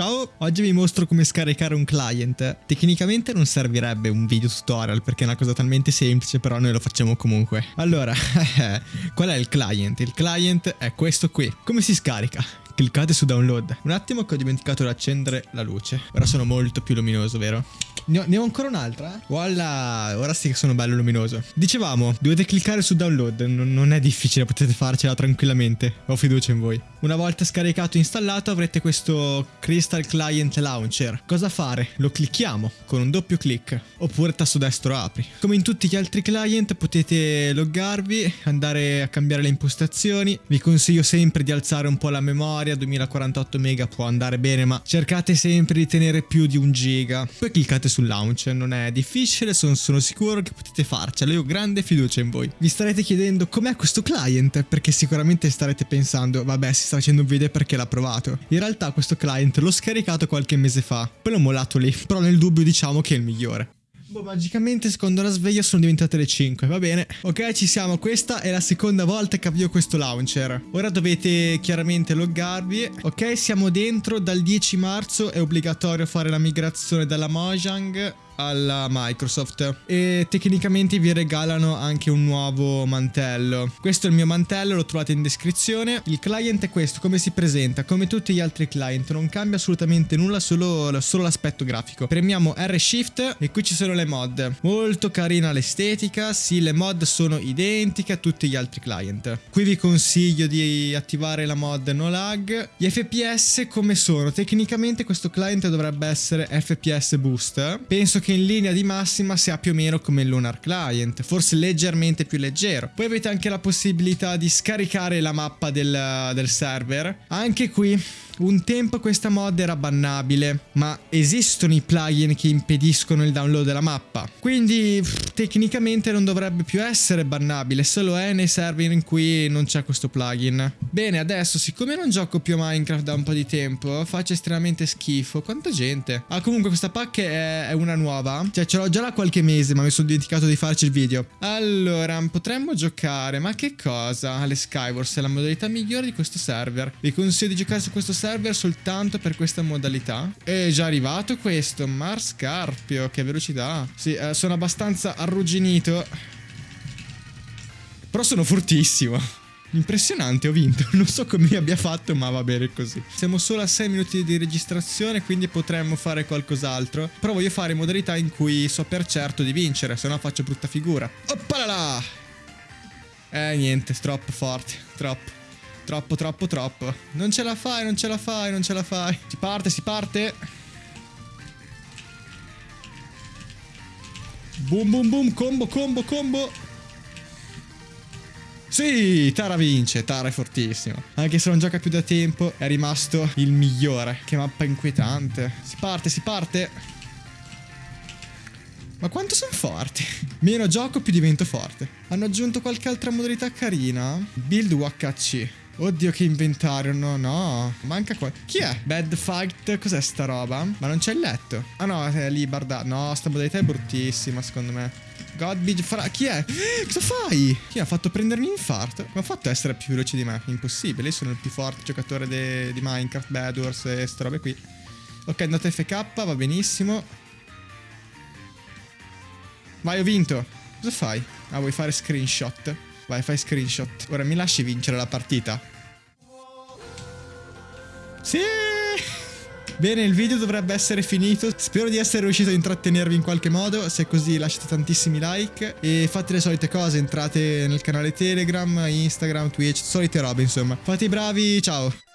Ciao, oggi vi mostro come scaricare un client. Tecnicamente non servirebbe un video tutorial perché è una cosa talmente semplice, però noi lo facciamo comunque. Allora, qual è il client? Il client è questo qui. Come si scarica? Cliccate su download. Un attimo che ho dimenticato di accendere la luce. Ora sono molto più luminoso, vero? Ne ho, ne ho ancora un'altra? Voilà, ora sì che sono bello luminoso. Dicevamo, dovete cliccare su download, non, non è difficile, potete farcela tranquillamente. Ho fiducia in voi. Una volta scaricato e installato avrete questo Crystal Client Launcher. Cosa fare? Lo clicchiamo con un doppio clic oppure tasto destro apri. Come in tutti gli altri client potete loggarvi, andare a cambiare le impostazioni. Vi consiglio sempre di alzare un po' la memoria, 2048 MB può andare bene ma cercate sempre di tenere più di un giga. Poi cliccate sul launcher, non è difficile, sono, sono sicuro che potete farcela, io ho grande fiducia in voi. Vi starete chiedendo com'è questo client perché sicuramente starete pensando vabbè si sta facendo un video perché l'ha provato. In realtà questo client l'ho scaricato qualche mese fa, poi l'ho mollato lì, però nel dubbio diciamo che è il migliore. Boh, magicamente secondo la sveglia sono diventate le 5, va bene. Ok, ci siamo, questa è la seconda volta che avvio questo launcher. Ora dovete chiaramente loggarvi. Ok, siamo dentro, dal 10 marzo è obbligatorio fare la migrazione dalla Mojang alla Microsoft e tecnicamente vi regalano anche un nuovo mantello. Questo è il mio mantello, lo trovate in descrizione. Il client è questo, come si presenta, come tutti gli altri client, non cambia assolutamente nulla, solo, solo l'aspetto grafico. Premiamo R-Shift e qui ci sono le mod. Molto carina l'estetica, sì le mod sono identiche a tutti gli altri client. Qui vi consiglio di attivare la mod no lag. Gli FPS come sono? Tecnicamente questo client dovrebbe essere FPS boost. Penso che che in linea di massima sia più o meno come il Lunar Client, forse leggermente più leggero. Poi avete anche la possibilità di scaricare la mappa del, del server. Anche qui un tempo questa mod era bannabile, ma esistono i plugin che impediscono il download della mappa. Quindi tecnicamente non dovrebbe più essere bannabile, solo è nei server in cui non c'è questo plugin. Bene, adesso siccome non gioco più a Minecraft da un po' di tempo, faccio estremamente schifo. Quanta gente? Ah, comunque questa pacca è, è una nuova. Cioè, ce l'ho già da qualche mese, ma mi sono dimenticato di farci il video. Allora, potremmo giocare, ma che cosa? Alle Skywars è la modalità migliore di questo server. Vi consiglio di giocare su questo server server soltanto per questa modalità. È già arrivato questo, Mar Scarpio, che velocità. Sì, eh, sono abbastanza arrugginito. Però sono fortissimo. Impressionante, ho vinto. Non so come abbia fatto, ma va bene così. Siamo solo a 6 minuti di registrazione, quindi potremmo fare qualcos'altro. Però voglio fare modalità in cui so per certo di vincere, se no faccio brutta figura. Oppala! Eh, niente, troppo forte, troppo. Troppo, troppo, troppo. Non ce la fai, non ce la fai, non ce la fai. Si parte, si parte. Boom, boom, boom. Combo, combo, combo. Sì, Tara vince, Tara è fortissimo. Anche se non gioca più da tempo, è rimasto il migliore. Che mappa inquietante. Si parte, si parte. Ma quanto sono forti? Meno gioco, più divento forte. Hanno aggiunto qualche altra modalità carina? Build UHC. Oddio che inventario, no, no. Manca qua. Chi è? Bad Fight, cos'è sta roba? Ma non c'è il letto. Ah no, è lì barda. No, sta modalità è bruttissima secondo me. Godbidge fra... Chi è? Cosa fai? Chi ha fatto prendermi infarto? Come ha fatto a essere più veloce di me? Impossibile, io sono il più forte giocatore di Minecraft, Bad Wars e ste robe qui. Ok, andate FK, va benissimo. Vai, ho vinto. Cosa fai? Ah, vuoi fare screenshot? Vai, fai screenshot. Ora mi lasci vincere la partita. Sì! Bene, il video dovrebbe essere finito. Spero di essere riuscito a intrattenervi in qualche modo. Se è così lasciate tantissimi like e fate le solite cose. Entrate nel canale Telegram, Instagram, Twitch, solite robe insomma. Fate i bravi, ciao!